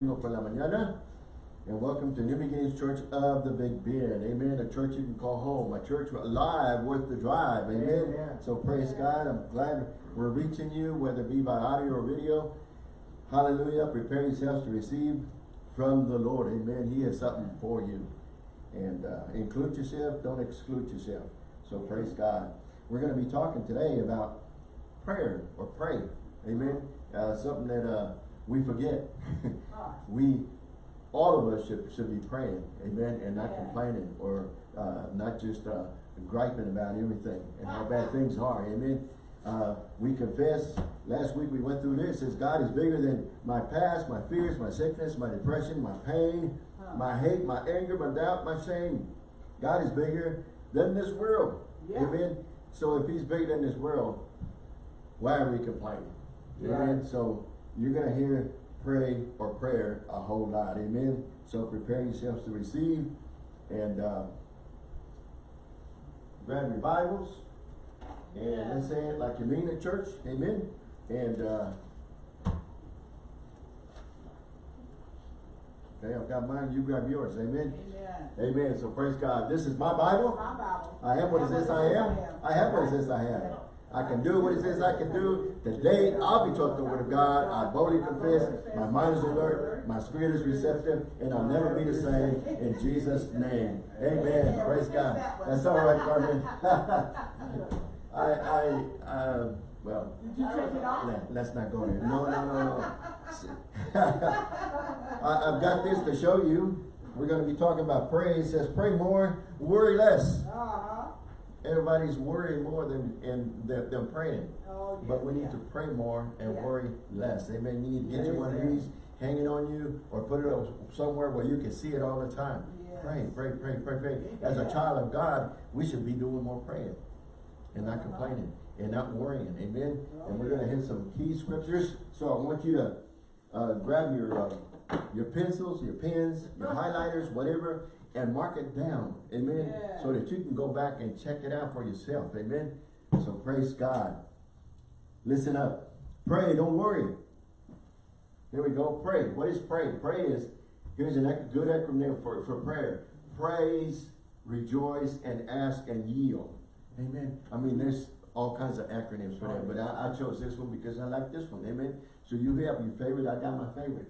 por la mañana. And welcome to New Beginnings Church of the Big Bend. Amen. A church you can call home. A church alive worth the drive. Amen. Amen. So praise God. I'm glad we're reaching you, whether it be by audio or video. Hallelujah. Prepare yourselves to receive from the Lord. Amen. He has something for you. And uh, include yourself. Don't exclude yourself. So praise God. We're going to be talking today about prayer or pray. Amen. Uh, something that uh, we forget. we, all of us should, should be praying, amen, and not yeah. complaining or uh, not just uh, griping about everything and how bad things are, amen. Uh, we confess, last week we went through this, says God is bigger than my past, my fears, my sickness, my depression, my pain, huh. my hate, my anger, my doubt, my shame. God is bigger than this world, yeah. amen. So if he's bigger than this world, why are we complaining? Amen. So you're going to hear pray or prayer a whole lot. Amen. So prepare yourselves to receive and uh, grab your Bibles and yeah. let's say it like you mean at church. Amen. And uh, Okay, I've got mine, you grab yours. Amen. Amen. Amen. So praise God. This is my Bible. My Bible. I am what it says I am. I have what it says I have. I can do what it says I can do. Today, I'll be taught the word of God. I boldly confess. My mind is alert. My spirit is receptive. And I'll never be the same. In Jesus' name. Amen. Praise God. That's all right, Carmen. I, I, uh, well, let, us not go there. No, no, no, no. I, I've got this to show you. We're going to be talking about praise. It says, pray more, worry less. Uh-huh. Everybody's worrying more than and they're, they're praying. Oh, yeah, but we need yeah. to pray more and yeah. worry less. Amen. You need to get one of these hanging on you or put it somewhere where you can see it all the time. Pray, pray, pray, pray, pray. As a child of God, we should be doing more praying and not complaining and not worrying. Amen. Oh, and we're going to hit some key scriptures. So I want you to uh, grab your uh, your pencils, your pens, your highlighters, whatever, and mark it down. Amen. Yeah. So that you can go back and check it out for yourself. Amen. So praise God. Listen up. Pray, don't worry. Here we go. Pray. What is pray? Pray is, here's a good acronym for, for prayer. Praise, rejoice, and ask and yield. Amen. I mean, there's all kinds of acronyms for that, but I, I chose this one because I like this one. Amen. So you have your favorite. I got my favorite.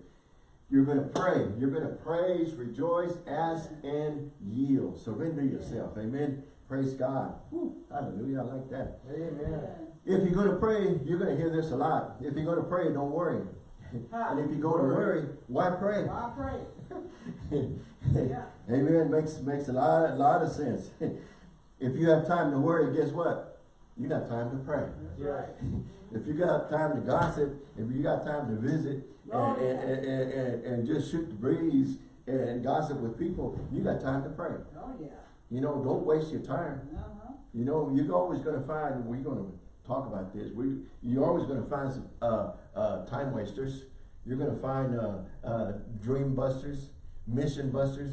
You're going to pray. You're going to praise, rejoice, ask, and yield. Surrender yourself. Amen. Praise God. Hallelujah. I like that. Amen. If you're going to pray, you're going to hear this a lot. If you're going to pray, don't worry. and if you're going to worry, why pray? Why pray? yeah. Amen. Makes makes a lot, a lot of sense. if you have time to worry, guess what? You got time to pray. Right. if you got time to gossip, if you got time to visit, oh, and, and, and, and, and, just shoot the breeze and gossip with people, you got time to pray. Oh, yeah. You know, don't waste your time. Uh -huh. You know, you're always going to find, we're going to talk about this, we, you're always going to find some uh, uh, time wasters. You're going to find uh, uh, dream busters, mission busters,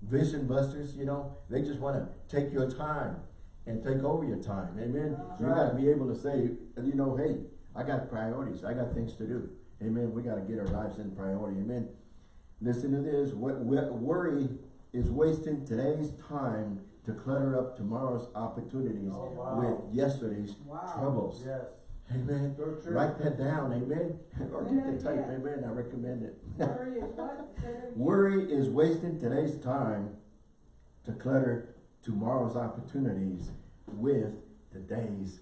vision busters, you know. They just want to take your time and take over your time. Amen. That's you right. got to be able to say, you know, hey, I got priorities. I got things to do. Amen. We got to get our lives in priority. Amen. Listen to this. What worry is wasting today's time to clutter up tomorrow's opportunities oh, wow. with yesterday's wow. troubles. Yes. Amen. Write that down. Amen. or get the type. Yeah. Amen. I recommend it. Worry is what? Worry is wasting today's time to clutter tomorrow's opportunities with today's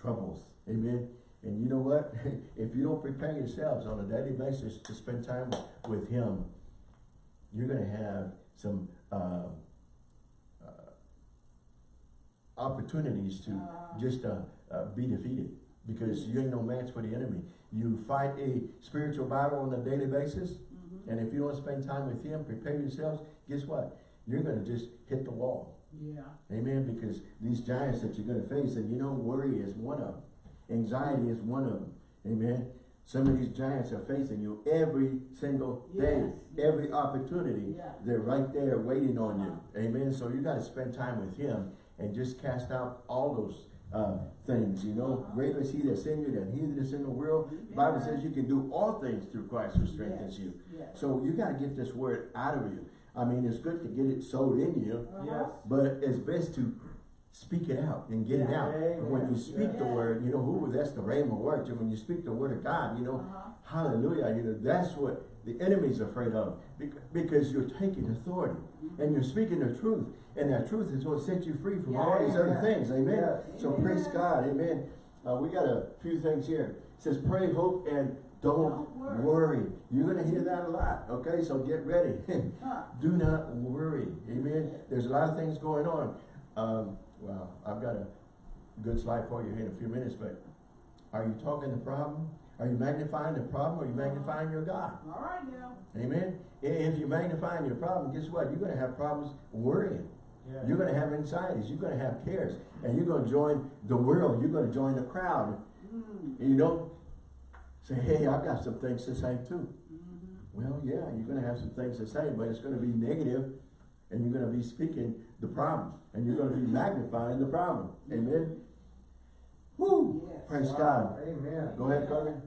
troubles. Amen. And you know what? if you don't prepare yourselves on a daily basis to spend time with him, you're going to have some uh, uh, opportunities to uh. just uh, uh, be defeated because you ain't no match for the enemy. You fight a spiritual battle on a daily basis, mm -hmm. and if you don't spend time with him, prepare yourselves, guess what? You're going to just hit the wall. Yeah. Amen? Because these giants that you're going to face, and you know worry is one of them. Anxiety is one of them. Amen. Some of these giants are facing you every single day, yes. every opportunity. Yeah. They're right there waiting on you. Amen. So you got to spend time with him and just cast out all those uh, things, you know. Greater is he that's in you than he that is in the world. The Bible says you can do all things through Christ who strengthens you. Yes. So you gotta get this word out of you. I mean, it's good to get it sowed in you, Uh-huh. but it's best to speak it out and get it out. And when you speak the word, you know, who, that's the rhema word. So when you speak the word of God, you know, Uh-huh. hallelujah, you know, that's what the enemy's afraid of. Because you're taking authority and you're speaking the truth. And that truth is going to set you free from all these other Yeah. things. Amen. Yes. So praise God. Amen. Uh, we got a few things here. It says pray, hope, and don't, Don't worry. worry. You're going to hear that a lot. Okay, so get ready. Huh. Do not worry. Amen. There's a lot of things going on. Um, well, I've got a good slide for you here in a few minutes, but are you talking the problem? Are you magnifying the problem or are you magnifying your God? All right now. Amen. If you're magnifying your problem, guess what? You're going to have problems worrying. You're going to have anxieties. You're going to have cares. And you're going to join the world. You're going to join the crowd. Mm. And you know, say, hey, I've got some things to say too. Mhm. Well, yeah, you're going to have some things to say, but it's going to be negative, and you're going to be speaking the problem, and you're going to be magnifying the problem. Amen. Woo! Yes. Praise Wow. God. Amen. Go ahead, Carmen.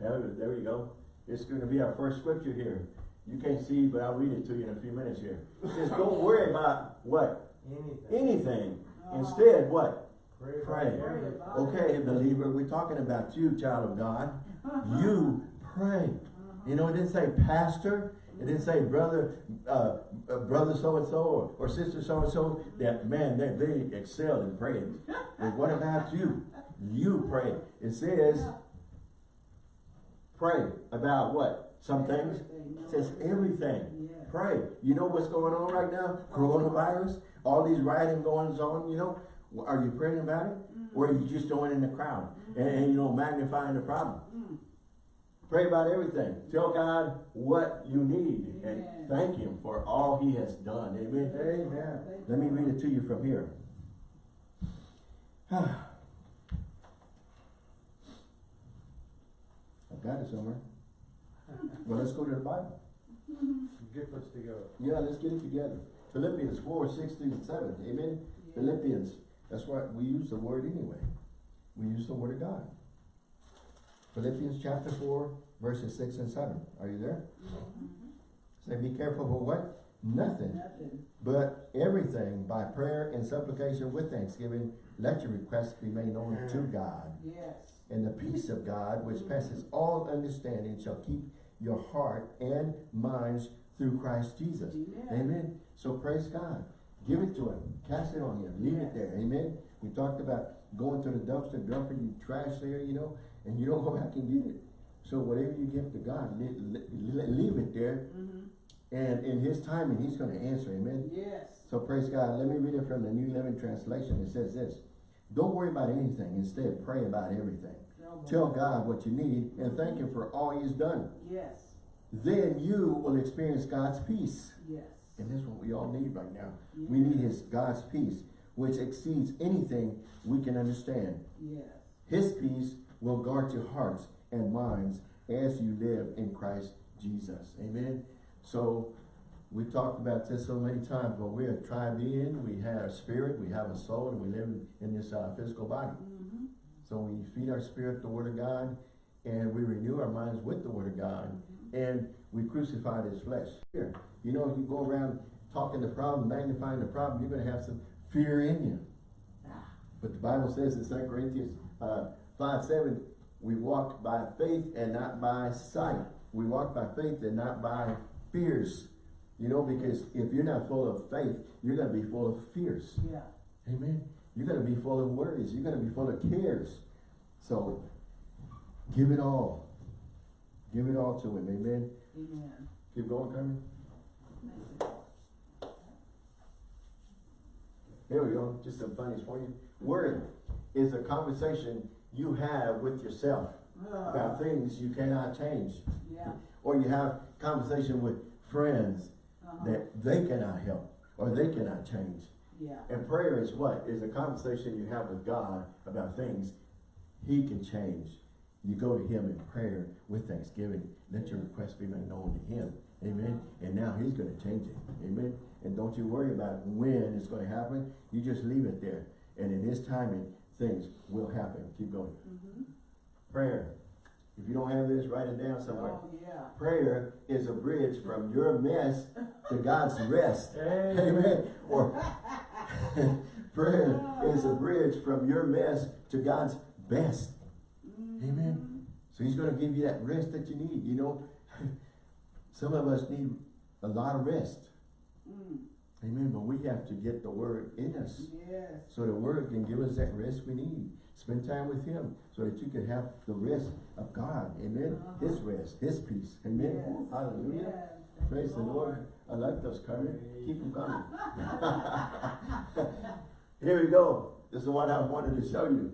There, there you go. It's going to be our first scripture here. You can't see, but I'll read it to you in a few minutes here. It says, don't worry about what? Anything. Anything. Uh-huh. Instead, what? Pray. Pray. Pray Okay, believer, we're talking about you, child of God. You pray. Uh-huh. You know, it didn't say pastor. It didn't say brother, uh, uh, brother so-and-so or, or sister so-and-so. That, man, they, they excel in praying. But what about you? You pray. It says, pray about what? Some things. It says everything. Pray. You know what's going on right now? Coronavirus, all these rioting goings on, you know? Are you praying about it? Mm-hmm. Or are you just going in the crowd and, and mm-hmm. you know, magnifying the problem? Mm. Pray about everything. Tell God what you need and thank Him for all He has done. Amen. Amen. Let me read it to you from here. I've got it somewhere. Well, let's go to the Bible. Get this together. Yeah, let's get it together. Philippians 4, 6 through 7. Amen. Philippians. That's why we use the word anyway. We use the word of God. Philippians chapter 4, verses 6 and 7. Are you there? Mm-hmm. Say, be careful for what? Nothing. Nothing. But everything by prayer and supplication with thanksgiving, let your requests be made known to God. Yes. And the peace of God, which mm-hmm. passes all understanding, shall keep your heart and minds through Christ Jesus. Amen. Amen. So praise God. Give it to him. Cast it on him. Leave it there. Amen. We talked about going to the dumpster, dumping your trash there, you know, and you don't go back and get it. So whatever you give to God, leave, leave it there. Mm-hmm. And in his timing, he's going to answer. Amen. Yes. So praise God. Let me read it from the New Living Translation. It says this. Don't worry about anything. Instead, pray about everything. Tell God what you need and thank him for all he's done. Yes. Then you will experience God's peace. Yes. And this is what we all need right now. We need his God's peace, which exceeds anything we can understand. Yes. His peace will guard your hearts and minds as you live in Christ Jesus. Amen. So we talked about this so many times, but we're a tribe being, we have a spirit, we have a soul, and we live in, this uh, physical body. Mm-hmm. So we feed our spirit the word of God, and we renew our minds with the word of God, and we crucify this flesh. Here, you know, if you go around talking the problem, magnifying the problem, you're going to have some fear in you. But the Bible says in 2 Corinthians uh, 5, 7, we walk by faith and not by sight. We walk by faith and not by fears. You know, because if you're not full of faith, you're going to be full of fears. Yeah. Amen. You're going to be full of worries. You're going to be full of cares. So, give it all. Give it all to him. Amen. Amen. Keep going, Carmen. There we go. Just some funnies for you. Worry is a conversation you have with yourself about things you cannot change. Yeah. Or you have conversation with friends Uh-huh. that they cannot help or they cannot change. Yeah. And prayer is what? Is a conversation you have with God about things He can change. You go to Him in prayer with thanksgiving. Let your request be made known to Him. Amen. And now He's going to change it. Amen. And don't you worry about when it's going to happen. You just leave it there. And in his timing, things will happen. Keep going. Mhm. Prayer. If you don't have this, write it down somewhere. Oh, yeah. Prayer is a bridge from your mess to God's rest. Amen. Or prayer is a bridge from your mess to God's best. Amen. So he's going to give you that rest that you need. You know, some of us need a lot of rest. Mm, Amen. But we have to get the word in us. Yes. So the word can give us that rest we need. Spend time with him so that you can have the rest of God. Amen. Uh-huh. His rest, his peace. Amen. Yes. Hallelujah. Yes. Praise the Lord. I like those, coming. Keep them coming. Here we go. This is what I wanted to show you.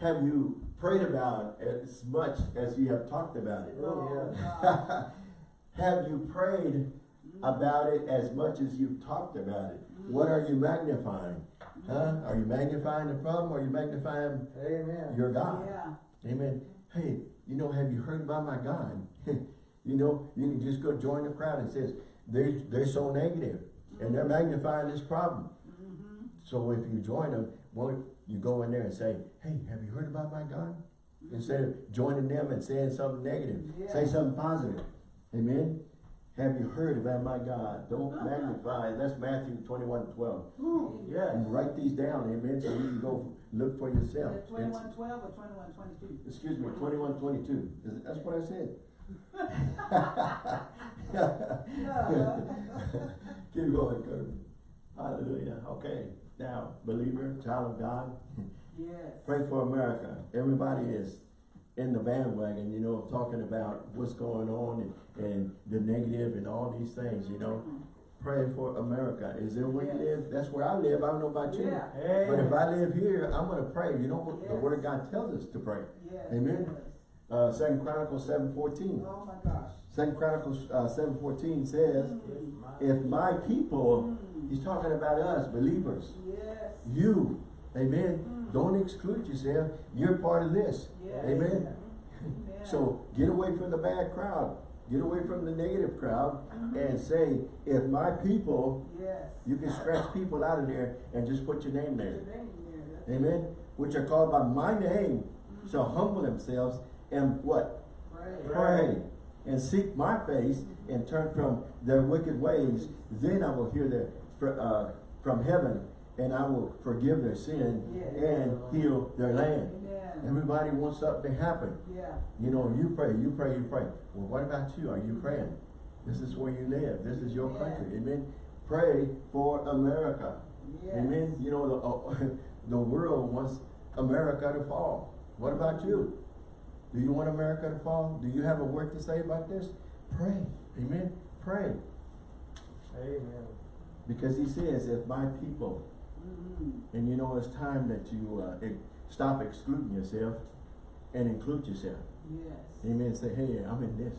Have you prayed about it as much as you have talked about it? Oh, God. have you prayed about it as much as you've talked about it? What are you magnifying? Huh? Are you magnifying the problem or are you magnifying Amen. your God? Yeah. Amen. Hey, you know, have you heard about my God? you know, you can just go join the crowd and says, they're, they're so negative and they're magnifying this problem. Mhm. So if you join them, well, you go in there and say, hey, have you heard about my God? Instead of joining them and saying something negative, say something positive. Amen. Have you heard about my God? Don't uh-huh. magnify. That's Matthew 21, 12. Yes. And write these down, amen, so you can go look for yourself. Is it It's- twenty-one twelve or twenty-one twenty-two? Excuse me, twenty-one, twenty-two. Is it- That's what I said. Keep going, Kirby. Hallelujah. Okay, now, believer, child of God, Yes. pray for America. Everybody is in the bandwagon, you know, talking about what's going on and, and the negative and all these things, you know. Pray for America. Is there where you live? That's where I live. I don't know about you. Yeah. But if I live here, I'm gonna pray. You know what the word of God tells us to pray. Yes. Amen. yes. Uh, Second Chronicles seven fourteen. Oh, my gosh. Second Chronicles uh, seven fourteen says, Mm. "If my people," Mm. he's talking about us believers, Yes. you, Amen. Mm. Don't exclude yourself. You're part of this. Yes. Amen. Amen. So get away from the bad crowd. Get away from the negative crowd Mhm. and say, "If my people," Yes. you can scratch people out of there and just put your name there. Your name there, that's Amen. Which are called by my name shall humble themselves and what? Pray. Pray and seek my face and turn from their wicked ways. Then I will hear their, uh, from heaven and I will forgive their sin Yes. and heal their land. Amen. Everybody wants something to happen. Yeah. You know, you pray, you pray, you pray. Well, what about you? Are you praying? This is where you live. This is your Yeah. country. Amen. Pray for America. Yes. Amen. You know, the, uh, the world wants America to fall. What about you? Do you want America to fall? Do you have a word to say about this? Pray. Amen. Pray. Amen. Because he says, if my people. And you know, it's time that you uh, stop excluding yourself and include yourself. Yes. Amen. Say, hey, I'm in this.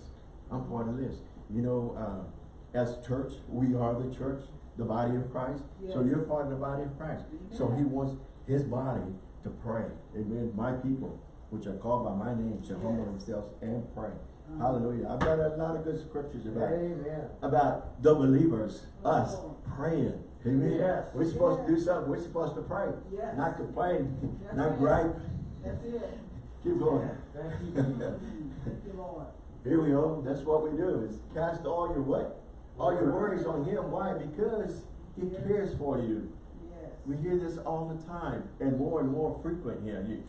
I'm part of this. You know, uh, as church, we are the church, the body of Christ. So you're part of the body of Christ. So he wants his body to pray. Amen. My people, which are called by my name, shall humble themselves and pray. Uh-huh. Hallelujah. I've got a lot of good scriptures about Amen. about the believers, us praying. Amen. Yes. We're supposed to do something. We're supposed to pray. Yes. Not complain, That's not gripe. That's it. Keep going. Thank you. Thank you, Lord. Here we go. That's what we do is cast all your what? All your worries on him. Why? Because he Yes. cares for you. Yes. We hear this all the time and more and more frequent here. You,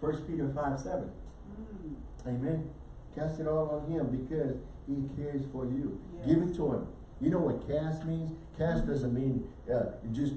First Peter 5, 7. Mm. Amen. Cast it all on him because he cares for you. Yes. Give it to him. You know what cast means? Cast doesn't mean uh, you just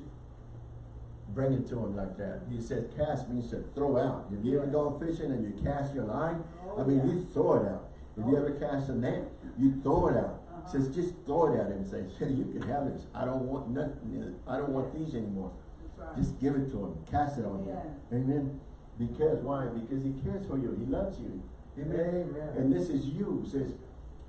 bring it to him like that. He says cast means to throw out. Have you ever gone fishing and you cast your line? Oh, I mean, yeah. you throw it out. If you Oh. ever cast a net, you throw it out. Uh-huh. Says just throw it at him and say, you can have this. I don't want nothing. I don't want these anymore. Right. Just give it to him. Cast it on Yeah. him. Amen. Because why? Because he cares for you. He loves you. Amen. Amen. And this is you. Says,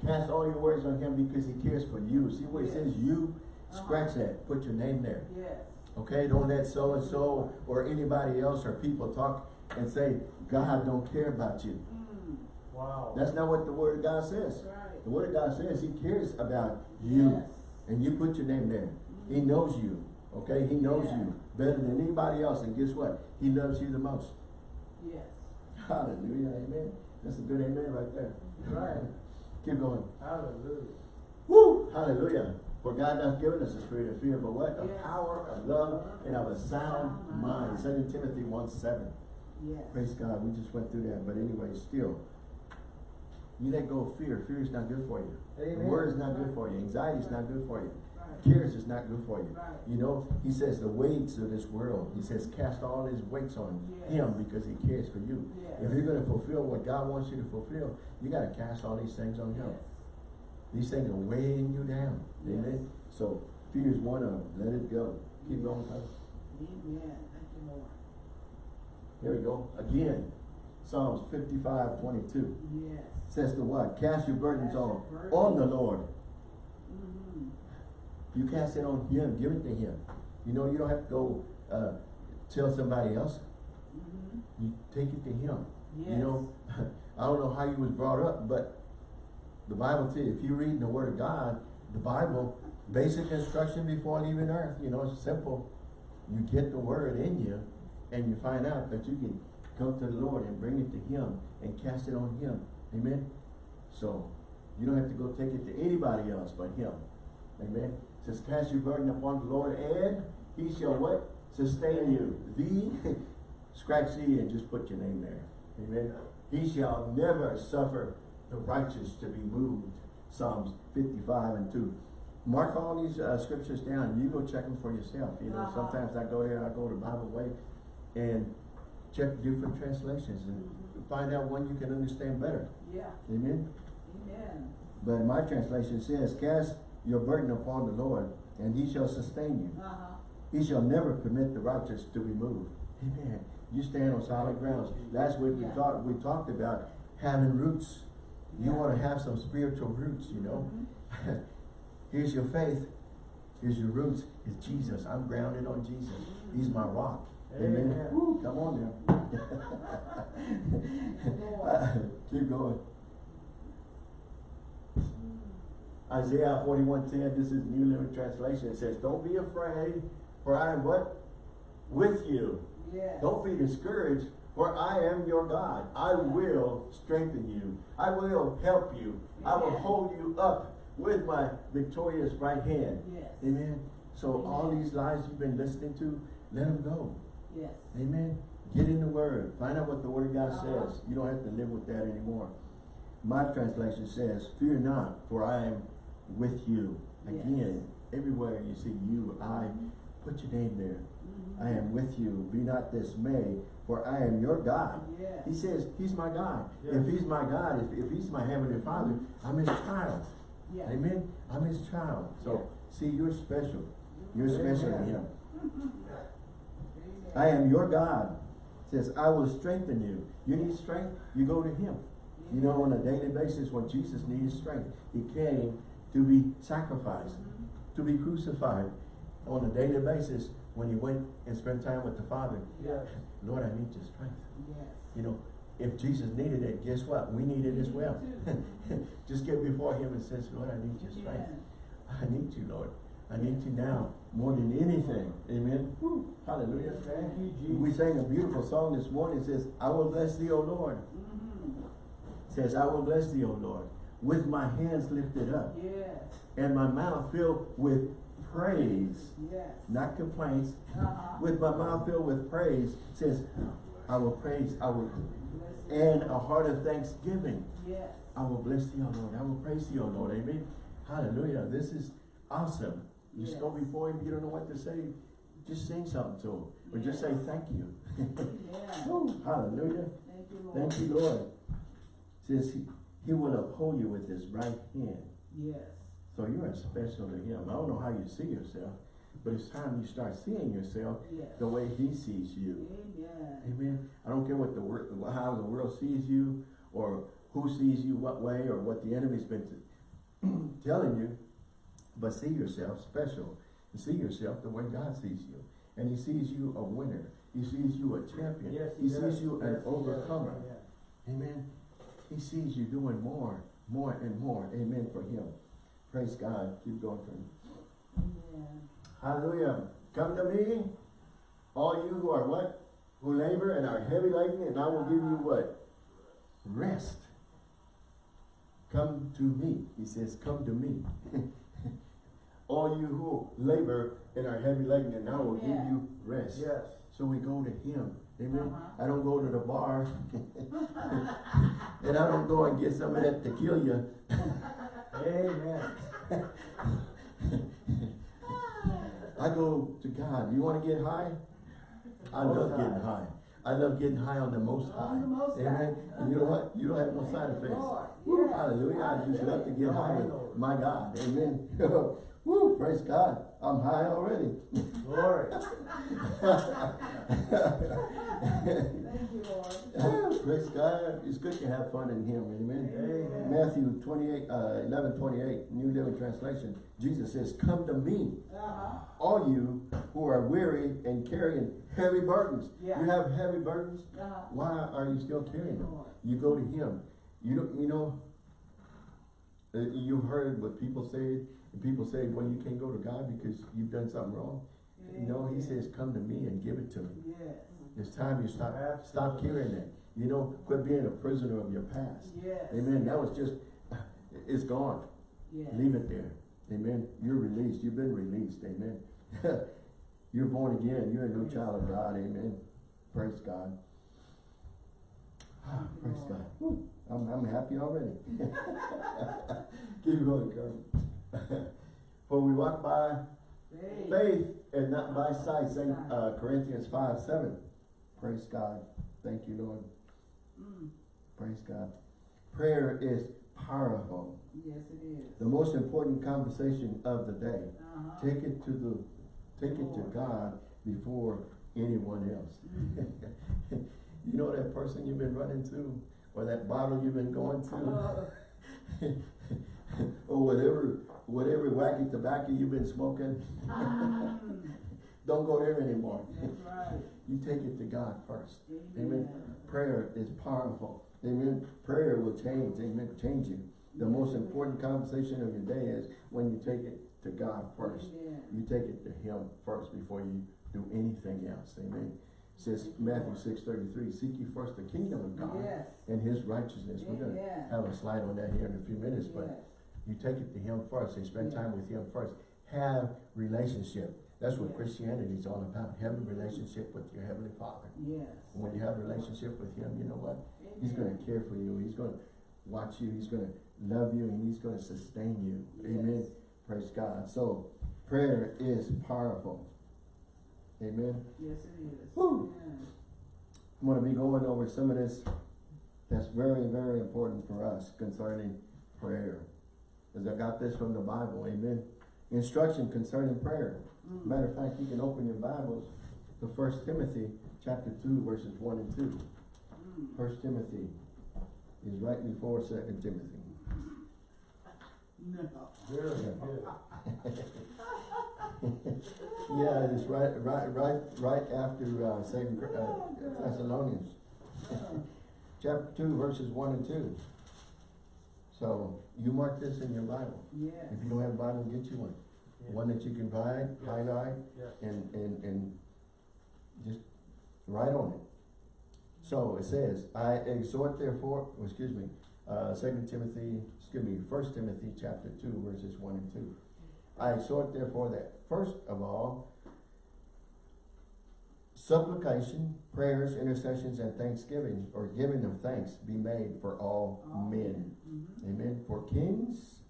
cast all your worries on him because he cares for you. See where it says you? Uh-huh. Scratch that. Put your name there. Yes. Okay? Don't let so and so or anybody else or people talk and say, God don't care about you. Mm. Wow. That's not what the word of God says. Right. The word of God says he cares about you. Yes. And you put your name there. He knows you. Okay, he knows Yeah. you better than anybody else, and guess what? He loves you the most. Yes. Hallelujah, amen. That's a good amen right there. Right. Keep going. Hallelujah. Woo! Hallelujah. For God hath given us a spirit of fear, but what? Yes. power, of love, and of a sound mind. Second Timothy 1 7. Yes. Praise God, we just went through that, but anyway, still, you let go of fear. Fear is not good for you. Amen. Word is not good for you. Anxiety is not good for you. Cares is not good for you. Right. You know, he says the weights of this world, he says cast all his weights on Yes. him because he cares for you. Yes. If you're gonna fulfill what God wants you to fulfill, you gotta cast all these things on him. Yes. These things are weighing you down. Amen. So fear is one of them. Let it go. Keep going, Amen. Thank you, Lord. Here we go. Again, Psalms fifty-five twenty-two. Yes. Says to what? Cast your burdens Cast your on, on the Lord. You cast it on him, give it to him. You know, you don't have to go, uh, tell somebody else. Mm-hmm. You take it to him. Yes. You know, I don't know how you was brought up, but the Bible says, if you read the Word of God, the Bible, basic instruction before leaving earth, you know, it's simple. You get the Word in you, and you find out that you can come to the Lord and bring it to Him and cast it on Him. Amen? So, you don't have to go take it to anybody else but Him. Amen? It says, cast your burden upon the Lord, and He shall what? Sustain you. The, scratch the and just put your name there. Amen? He shall never suffer the righteous to be moved. Psalms 55 and 2. Mark all these uh, scriptures down. You go check them for yourself. You know, Uh-huh. sometimes I go there, I go to Bible Way and check different translations and find out one you can understand better. Yeah. Amen? Amen. But my translation says, Cast your burden upon the Lord, and he shall sustain you. Uh-huh. He shall never permit the righteous to be moved. Amen. You stand on solid grounds. Last week we Yeah. talked we talked about having roots. You want to have some spiritual roots, you know. Mhm. Here's your faith. Here's your roots. It's Jesus. I'm grounded on Jesus. He's my rock. Amen. Amen. Woo, come on now. Keep going. Isaiah forty-one ten, this is New Living Translation. It says, Don't be afraid, for I am what? With you. Yes. Don't be discouraged, for I am your God. I will strengthen you. I will help you. I will hold you up with my victorious right hand. Yes. Amen. So all these lies you've been listening to, let them go. Yes. Amen. Get in the Word. Find out what the Word of God Uh-huh. says. You don't have to live with that anymore. My translation says, Fear not, for I am with you. Yes. Again, everywhere you see you, I, put your name there. Mhm. I am with you. Be not dismayed, for I am your God. Yes. He says, He's my God. Yes. If He's my God, if, if He's my Heavenly Father, I'm His child. Yeah. Amen. I'm His child. So, see, you're special. You're Amen. special to Him. I am your God. Says, I will strengthen you. You need strength, you go to Him. You know, on a daily basis, when Jesus needed strength, He came to be sacrificed, to be crucified. On a daily basis, when He went and spent time with the Father, Yes. Lord, I need your strength. Yes. You know, if Jesus needed it, guess what? We need it as well. Just get before Him and says, Lord, I need your strength. Yeah. I need you, Lord. I need you now more than anything. Amen. Woo. Hallelujah. Thank you, Jesus. We sang a beautiful song this morning. It says, I will bless thee, O Lord. Mhm. It says, I will bless thee, O Lord, with my hands lifted up Yes. and my mouth filled with praise, Yes. not complaints. Uh-huh. With my mouth filled with praise, says, I will praise, I will, and a heart of thanksgiving. Yes. I will bless thee, O Lord. I will praise thee, O Lord. Amen. Hallelujah. This is awesome. You just go before him, you don't know what to say. Just sing something to him. Or just say thank you. Yeah. Hallelujah. Thank you, Lord. Thank you, Lord. Says he, he will uphold you with his right hand. Yes. So you are special to him. I don't know how you see yourself, but it's time you start seeing yourself Yes. the way he sees you. Amen. Amen. I don't care what the world, how the world sees you, or who sees you what way, or what the enemy's been t- telling you, but see yourself special. And see yourself the way God sees you. And he sees you a winner. He sees you a champion. Yes, he does. sees you Yes, an he does. overcomer. Amen. He sees you doing more, more and more. Amen for him. Praise God. Keep going for him. Amen. Hallelujah. come to me, all you who are what? Who labor and are heavy laden, and I will give you what? Rest. Come to me. He says, come to me. all you who labor and are heavy laden, and I will give you rest. Yes. So we go to him. Amen. Uh-huh. I don't go to the bar. and I don't go and get some of that tequila. Amen. I go to God. You want to get high? I Most love High. getting high. I love getting high on the most high. The Most High. Amen. And you know what? You don't have no side effects. Woo, hallelujah. I just love to get high with my God. Amen. Woo, praise God. I'm high already. Glory. Thank you, Lord. praise God. It's good to have fun in Him. Amen. Amen. Matthew 28, uh, 11, 28, New Living Translation. Jesus says, Come to me, Uh-huh. all you who are weary and carrying heavy burdens. Yeah. You have heavy burdens? Uh-huh. Why are you still carrying them? You go to Him. You don't, you know, uh, you've heard what people say, and people say, well, you can't go to God because you've done something wrong. No, He says, come to me and give it to me. Yes. It's time you stop, stop carrying that. You know, quit being a prisoner of your past. Yes. Amen. That was just, it's gone. Yes. Leave it there. Amen. You're released. You've been released. Amen. You're born again. You're a new child of God. Amen. Praise God. Praise God. I'm, I'm happy already. Keep going, Carmen. For we walk by Faith. faith and not by sight. Saint uh, Corinthians 5, 7. Praise God. Thank you, Lord. Mm. Praise God. Prayer is powerful. Yes, it is. The most important conversation of the day. Uh-huh. Take it to the, take it to God before anyone else. you know that person you've been running to, or that bottle you've been going to, Uh, or whatever, whatever wacky tobacco you've been smoking. Don't go there anymore. Right. You take it to God first. Amen. Prayer is powerful. Amen. Prayer will change. Amen. Change you. The most important conversation of your day is when you take it to God first. Amen. You take it to Him first before you do anything else. Amen. It says Matthew six thirty three. Seek ye first the kingdom of God Yes. and His righteousness. We're gonna Amen. have a slide on that here in a few minutes, but. You take it to Him first and spend Yeah. time with Him first. Have relationship. That's what Yeah. Christianity is all about. Have a relationship with your Heavenly Father. Yes. When you have a relationship with Him, you know what? He's gonna care for you. He's gonna watch you. He's gonna love you and He's gonna sustain you. Amen. Praise God. So prayer is powerful. Amen. Yes, it is. Woo. Amen. I'm gonna be going over some of this that's very, very important for us concerning prayer. Because I got this from the Bible. Amen. Instruction concerning prayer. Mm. Matter of fact, you can open your Bibles to First Timothy chapter two, verses one and two. Mm. First Timothy is right before Second Timothy. No. Very good. Yeah, it's right, right, right, right after, uh, Second, uh, Thessalonians. Chapter two, verses one and two. So, you mark this in your Bible. Yes. If you don't have a Bible, get you one. Yeah. One that you can buy, highlight, Yes. and, and, and just write on it. So it says, I exhort therefore, oh, excuse me, uh, Second Timothy, excuse me, First Timothy chapter two, verses one and two. I exhort therefore that first of all, supplication, prayers, intercessions, and thanksgiving, or giving of thanks be made for all men. Mhm. Amen. For kings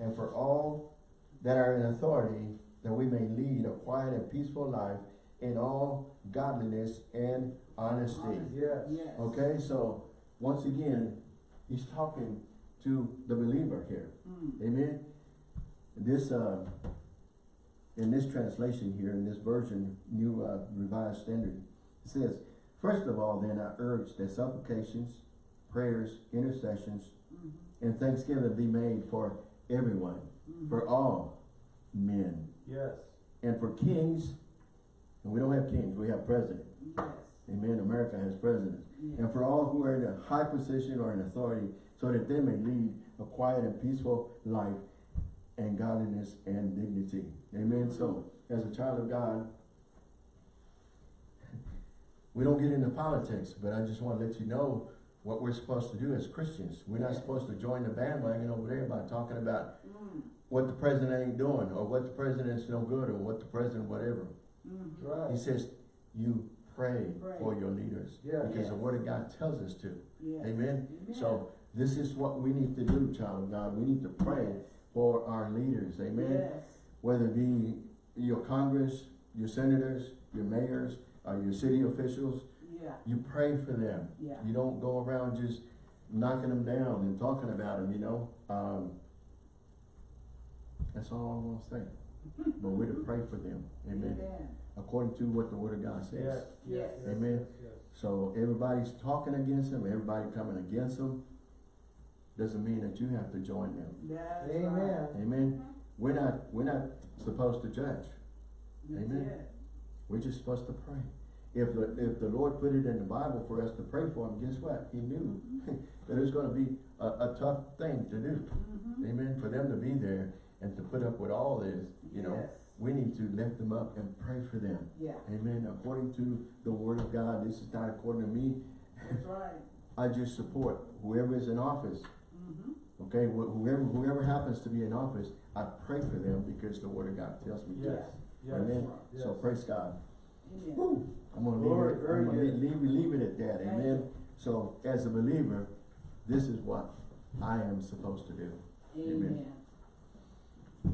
and for all that are in authority, that we may lead a quiet and peaceful life in all godliness and honesty. Yes. Yes. Okay, so once again, he's talking to the believer here. Mm. Amen. This, uh, in this translation here, in this version, New uh, Revised Standard, it says, First of all, then, I urge that supplications, prayers, intercessions, Mhm. and thanksgiving be made for everyone, Mhm. for all men, Yes. and for kings, and we don't have kings, we have president. Yes. Amen, America has presidents. Yes. And for all who are in a high position or in authority, so that they may lead a quiet and peaceful life, and godliness and dignity. Amen. So, as a child of God, we don't get into politics, but I just want to let you know what we're supposed to do as Christians. We're not supposed to join the bandwagon over there by talking about Mm. what the president ain't doing, or what the president's no good, or what the president whatever. Mhm. He says, you pray, Pray. for your leaders. Yeah. Because the word of God tells us to. Yes. Amen? Amen. So, this is what we need to do, child of God. We need to pray Yes. For our leaders. Amen? Yes. Whether it be your Congress, your senators, your mayors, or your city officials, Yeah. you pray for them. Yeah. You don't go around just knocking them down and talking about them, you know? Um, that's all I'm gonna say. But we're to pray for them. Amen? Amen. According to what the word of God says. Yes, yes, yes, Amen. yes, yes. So everybody's talking against them, everybody coming against them, doesn't mean that you have to join them. That's right. Amen. Amen? We're not, we're not supposed to judge. That's Amen. it. We're just supposed to pray. If the, if the Lord put it in the Bible for us to pray for them, guess what? He knew that it was gonna be a, a tough thing to do. Mhm. Amen? For them to be there and to put up with all this, you know, we need to lift them up and pray for them. Yeah. Amen? According to the word of God, this is not according to me. That's right. I just support whoever is in office. Mm-hmm. Okay, whoever, whoever happens to be in office, I pray for them because the word of God tells me to. Yes, yes, Amen? yes. So praise God. Amen. I'm gonna Glory, leave it, I'm gonna leave, leave, leave it at that, Thank amen? So as a believer, this is what I am supposed to do. Amen.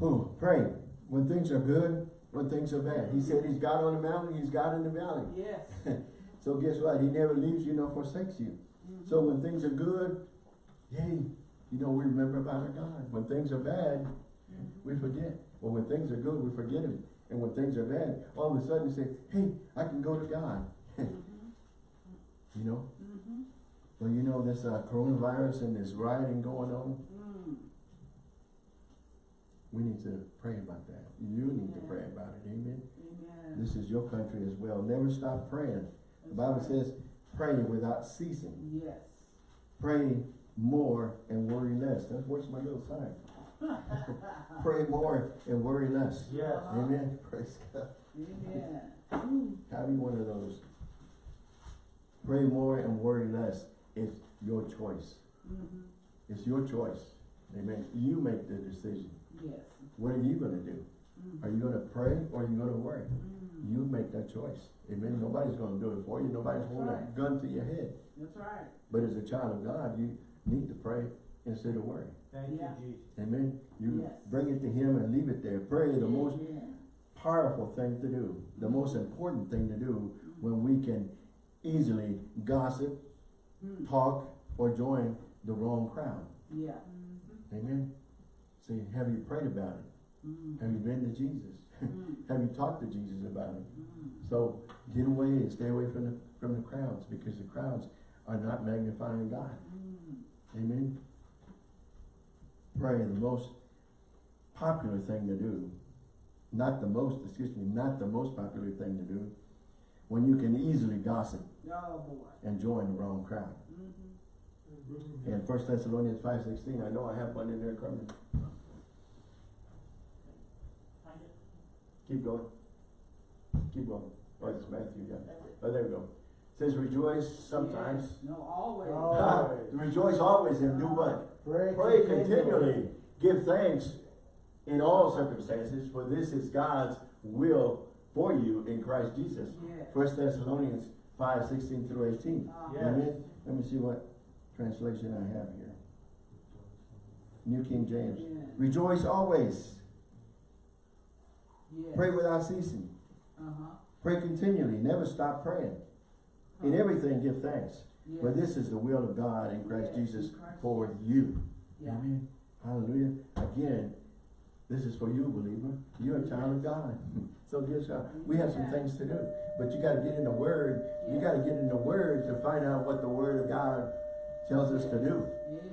Ooh, pray when things are good, when things are bad. He said he's God on the mountain, he's God in the valley. Yes. So guess what? He never leaves you nor forsakes you. Mhm. So when things are good, yay, you know, we remember about our God. When things are bad, we forget. Well, when things are good, we forget him. And when things are bad, all of a sudden you say, hey, I can go to God. You know? Mhm. Well, you know, this uh, coronavirus and this rioting going on, Mm. we need to pray about that. You need to pray about it, amen? Amen. This is your country as well. Never stop praying. The Bible right. says, pray without ceasing. Yes. Pray more and worry less. That's, where's my little sign? Pray more and worry less. Yes. Amen? Praise God. Amen. Have you one of those? Pray more and worry less. It's your choice. Mhm. It's your choice. Amen. You make the decision. Yes. What are you gonna do? Mhm. Are you gonna pray or are you gonna worry? Mm. You make that choice. Amen. Nobody's gonna do it for you. Nobody's That's holding a gun to your head. That's right. But as a child of God, you need to pray instead of worry. Thank you, Jesus. Amen. You Yes. bring it to Him and leave it there. Pray the most Amen. powerful thing to do, the most important thing to do when we can easily gossip, Mm. talk, or join the wrong crowd. Yeah. Amen. See, have you prayed about it? Mm. Have you been to Jesus? Mm. have you talked to Jesus about it? Mm. So get away and stay away from the from the crowds because the crowds are not magnifying God. Mm. Amen. Pray the most popular thing to do, not the most, excuse me, not the most popular thing to do, when you can easily gossip Oh, boy. and join the wrong crowd. Mhm. In First Thessalonians five sixteen, I know I have one in there, Carmen. Keep going. Keep going. Oh, it's Matthew, yeah. Oh, there we go. It says rejoice sometimes. Yes. No, always. Ah, rejoice always and do what? Pray, Pray continually. Give thanks in all circumstances, for this is God's will for you in Christ Jesus. Yes. First Thessalonians five sixteen through eighteen. Uh, Yes. Amen. Let me see what translation I have here. New King James. Yes. Rejoice always. Yes. Pray without ceasing. Uh-huh. Pray continually. Never stop praying. In everything give thanks. Yes. For this is the will of God in Christ Yes, Jesus Christ for you. Yeah. Amen. Hallelujah. Again, this is for you, believer. You're a child of God. So guess what? We have some things to do. But you gotta get in the Word. You gotta get in the Word to find out what the Word of God tells us to do.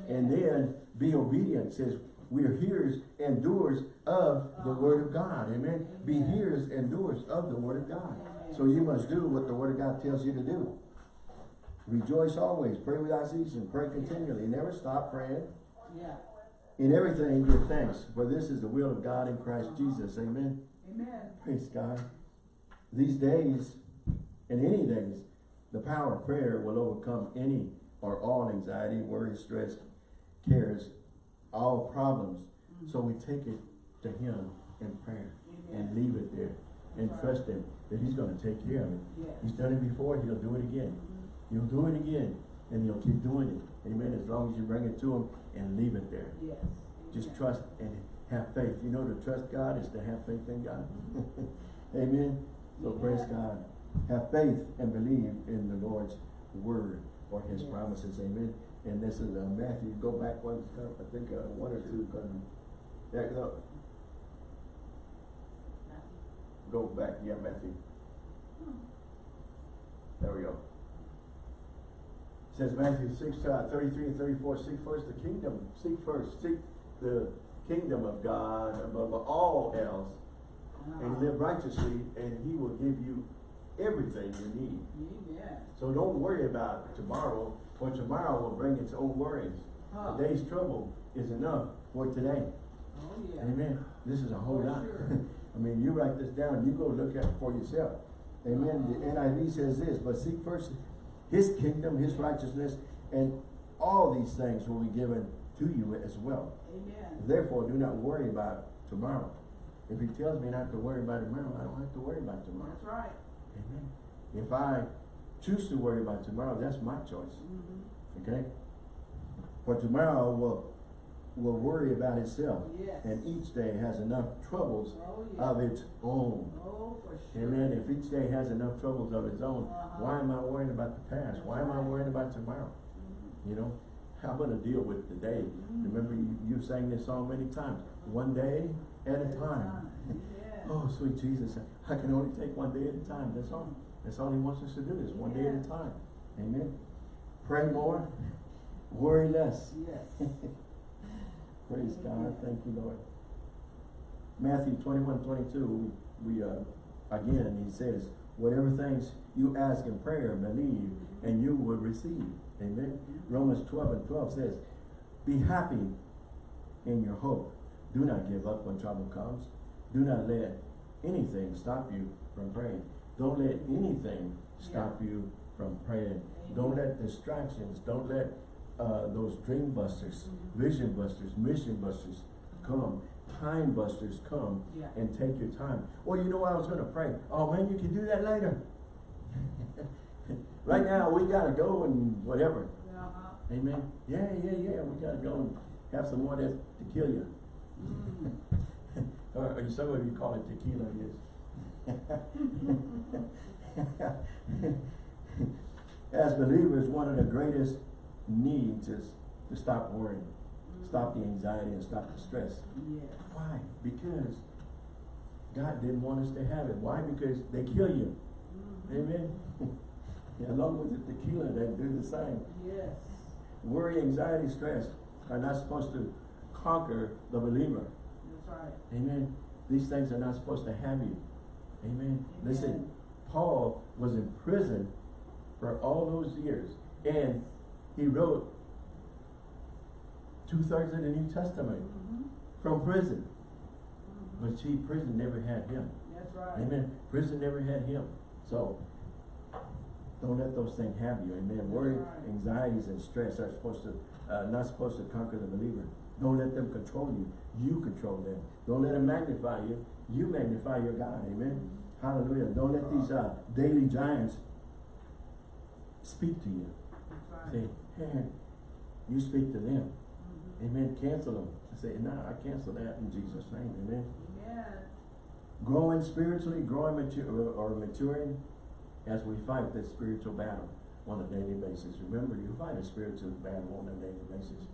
And then be obedient. It says, we're hearers and doers of the Uh-huh. Word of God. Amen. Be hearers and doers of the Word of God. Amen. So you must do what the Word of God tells you to do. Rejoice always. Pray without ceasing. Pray continually. Never stop praying. Yeah. In everything give thanks, for this is the will of God in Christ Jesus. Amen. Amen. Praise God. These days, and any days, the power of prayer will overcome any or all anxiety, worry, stress, cares, all problems. Mm-hmm. So we take it to Him in prayer and leave it there and trust Him that He's going to take care of it. He's done it before, He'll do it again. Mhm. He'll do it again, and He'll keep doing it. Amen. As long as you bring it to Him and leave it there. Yes. Just trust and have faith. You know, to trust God is to have faith in God. Amen. So praise God. Have faith and believe in the Lord's word or his Yes. promises. Amen. And this is uh, Matthew. Go back one, I think uh, one or two. um, Yeah, no, go back. Yeah, Matthew. There we go. It says Matthew six, uh, thirty-three and thirty-four, seek first the kingdom, seek first, seek the kingdom of God above all else, and Uh-huh. live righteously, and he will give you everything you need. Amen. So don't worry about tomorrow, for tomorrow will bring its own worries. Huh. A day's trouble is enough for today. Oh, yeah. Amen. This is a whole lot. sure. I mean, you write this down, you go look at it for yourself. Amen. The NIV says this, but seek first his kingdom, his righteousness, and all these things will be given to you as well. Amen. Therefore, do not worry about tomorrow. If he tells me not to worry about tomorrow, I don't have to worry about tomorrow. That's right. Amen. If I choose to worry about tomorrow, that's my choice. Mhm. Okay? For tomorrow will will worry about itself. Yes. And each day has enough troubles Oh, yeah. of its own. Oh, for sure. Amen. If each day has enough troubles of its own, Uh-huh. why am I worrying about the past? Why am I worrying about tomorrow? Mhm. You know, I'm gonna deal with today. day. Mhm. Remember, you, you sang this song many times. One day at a time. Yeah. Oh, sweet Jesus, I can only take one day at a time. That's all. That's all He wants us to do is one day at a time. Amen. Pray more, worry less. Yes. Praise God. Thank you, Lord. Matthew 21, 22, we, we, uh, again, he says, whatever things you ask in prayer, believe, and you will receive. Amen. Romans 12 and 12 says, be happy in your hope. Do not give up when trouble comes. Do not let anything stop you from praying. Don't let anything stop you from praying. Don't let distractions, don't let uh, those dream busters, Mhm. vision busters, mission busters come, time busters come Yeah. and take your time. Well, you know what I was gonna pray. Oh man, you can do that later. right now, we gotta go and whatever. Uh-huh. Amen. Yeah, yeah, yeah. We gotta go and have some more that to kill you. Mm. or, or some of you call it tequila, yes. As believers, one of the greatest needs is to stop worrying, stop the anxiety and stop the stress. Yes. Why? Because God didn't want us to have it. Why? Because they kill you. Mhm. Amen. Along with the tequila, they do the same. Yes. Worry, anxiety, stress are not supposed to conquer the believer. That's right. Amen. These things are not supposed to have you. Amen. Listen, Paul was in prison for all those years, and he wrote two thirds of the New Testament Mhm. from prison. Mhm. But see, prison never had him. That's right. Amen. Prison never had him. So don't let those things have you. Amen. Worry, right. anxieties, and stress are supposed to uh, not supposed to conquer the believer. Don't let them control you. You control them. Don't let them magnify you. You magnify your God. Amen. Hallelujah. Don't let these uh, daily giants speak to you. That's right. hey, you speak to them. Mhm. Amen. Cancel them. Say, no, I cancel that in Jesus' name. Amen. Amen. growing spiritually, growing mature or maturing as we fight this spiritual battle on a daily basis. Remember, you fight a spiritual battle on a daily basis.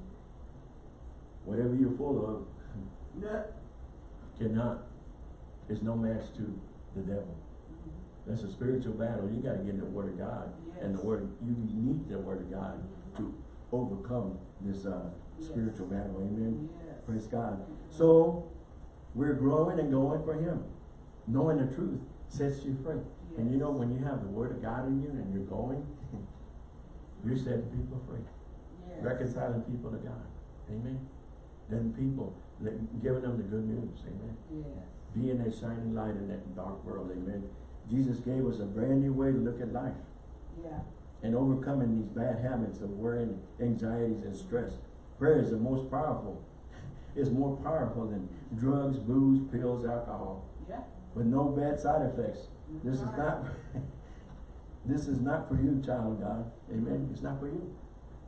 Whatever you're full of Yeah. cannot, is no match to the devil. Mhm. That's a spiritual battle. You gotta get in the word of God. And the word, you need the word of God to overcome this, uh, Yes. spiritual battle. Amen. Yes. Praise God. So, we're growing and going for Him. Knowing the truth sets you free. And you know, when you have the Word of God in you and you're going, you're setting people free. Yes. Reconciling people to God. Amen. Then people, giving them the good news, amen. Yes. Being a shining light in that dark world, amen. Jesus gave us a brand new way to look at life Yeah. And overcoming these bad habits of worrying, anxieties, and stress. Prayer is the most powerful. It's more powerful than drugs, booze, pills, alcohol, Yeah. with no bad side effects. This is not, this is not for you, child of God. Amen. It's not for you.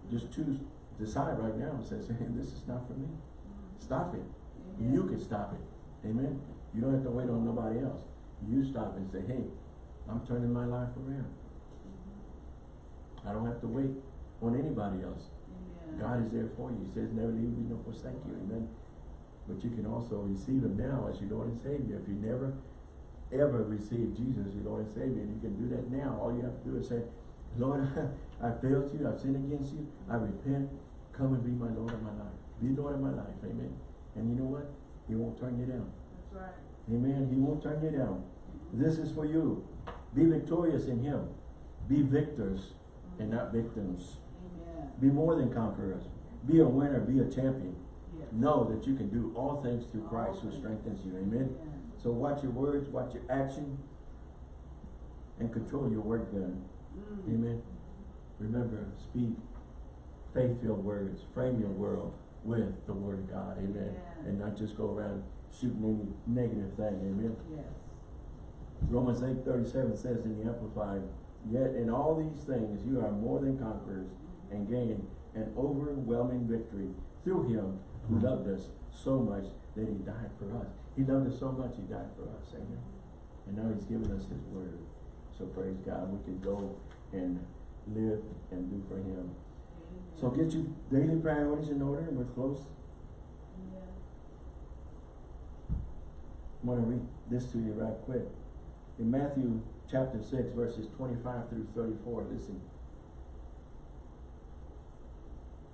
Just choose, decide right now and say, hey, this is not for me. Stop it. Amen. You can stop it. Amen. You don't have to wait on nobody else. You stop and say, hey, I'm turning my life around. I don't have to wait on anybody else. Amen. God is there for you. He says never leave you nor forsake you. Amen. But you can also receive him now as your Lord and Savior. If you never ever received Jesus as your Lord and Savior, you can do that now. All you have to do is say, Lord, I failed you, I've sinned against you, I repent, come and be my Lord of my life. Be Lord of my life, amen. And you know what? He won't turn you down. That's right. Amen. He won't turn you down. Mm-hmm. This is for you. Be victorious in him. Be victors and not victims. Amen. Be more than conquerors. Be a winner. Be a champion. Yes. Know that you can do all things through Christ who strengthens you. Amen. Amen. So watch your words, watch your action, and control your word gun. Mm. Amen. Remember, speak faith-filled words. Frame your world with the word of God. Amen. And not just go around shooting any negative thing. Amen. Yes. Romans eight thirty-seven says in the Amplified, Yet in all these things you are more than conquerors and gain an overwhelming victory through him who mm-hmm. loved us so much that he died for us. He loved us so much he died for us. Amen. And now he's given us his word. So praise God, we can go and live and do for him. Amen. So get your daily priorities in order and we're close. Amen. I'm gonna read this to you right quick. In Matthew chapter six, verses twenty-five through thirty-four, listen.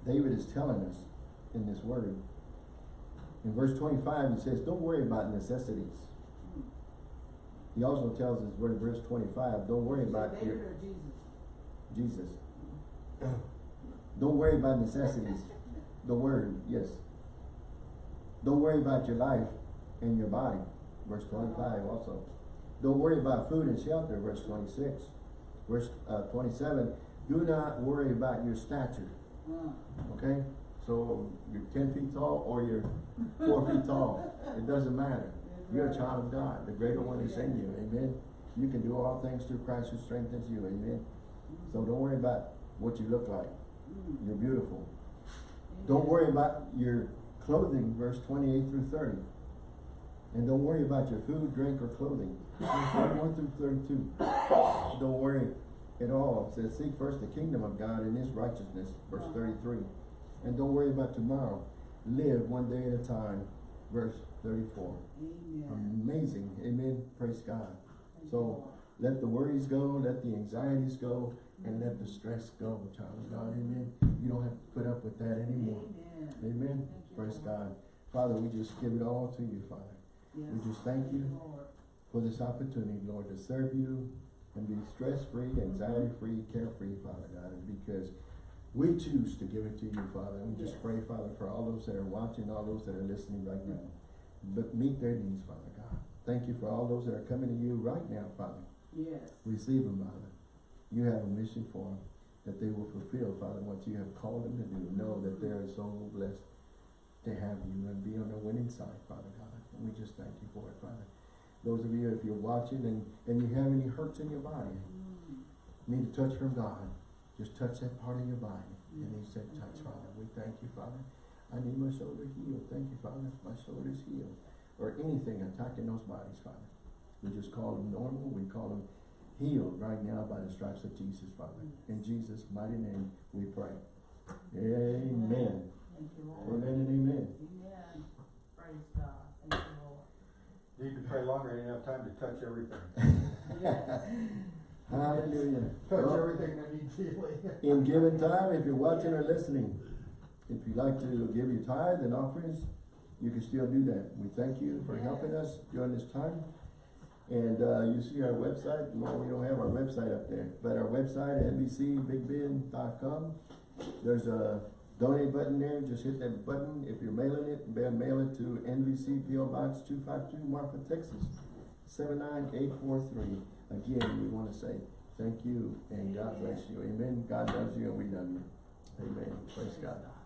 David is telling us in this word. In verse twenty-five, he says, don't worry about necessities. He also tells us, in verse twenty-five, don't worry Is about David your, or Jesus? Jesus. Don't worry about necessities. The word, yes. Don't worry about your life and your body. Verse twenty-five also. Don't worry about food and shelter, verse twenty-six. Verse uh, twenty-seven, do not worry about your stature, Uh, okay? So you're ten feet tall or you're four feet tall, it doesn't matter. You're a child of God, the greater one is in you, amen? You can do all things through Christ who strengthens you, amen? So don't worry about what you look like. mm. You're beautiful. Don't worry about your clothing, verse twenty-eight through thirty. And don't worry about your food, drink, or clothing. Verse Thirty-one through thirty-two. Don't worry at all. It says, seek first the kingdom of God and his righteousness, verse thirty-three. And don't worry about tomorrow. Live one day at a time, verse thirty-four. Amen. Amazing. Amen. Praise God. So let the worries go, let the anxieties go, and let the stress go, child of God. Amen. You don't have to put up with that anymore. Amen. Amen. Praise God. Father, we just give it all to you, Father. We just thank you for this opportunity, Lord, to serve you and be stress-free, anxiety-free, carefree, Father God, and because we choose to give it to you, Father. And we just pray, Father, for all those that are watching, all those that are listening right now. But meet their needs, Father God. Thank you for all those that are coming to you right now, Father. Yes. Receive them, Father. You have a mission for them that they will fulfill, Father, what you have called them to do. Know that they are so blessed to have you and be on the winning side, Father God. We just thank you for it, Father. Those of you, if you're watching and, and you have any hurts in your body, Mm. need a touch from God, just touch that part of your body. And he said, mm. touch, mm-hmm. Father. We thank you, Father. I need my shoulder healed. Thank you, Father. My shoulder's healed. Or anything attacking those bodies, Father. We just call them normal. We call them healed right now by the stripes of Jesus, Father. Mm. In Jesus' mighty name, we pray. Amen. Thank you, Lord. Amen and amen. Amen. Praise God. Thank you, Lord. Need to pray longer, I didn't have time to touch everything. Hallelujah. Touch Well, everything that needs healing. In given time, if you're watching or listening, if you'd like to give your tithe and offerings, you can still do that. We thank you for helping us during this time. And, uh, you see our website, well, we don't have our website up there, but our website, NBCBigBend.com. There's a donate button there, just hit that button. If you're mailing it, mail it to NVC PO Box two five two, Marfa, Texas, seven nine eight four three. Again, we wanna say thank you and God bless you. Amen. God loves you and we love you. Amen. Praise God.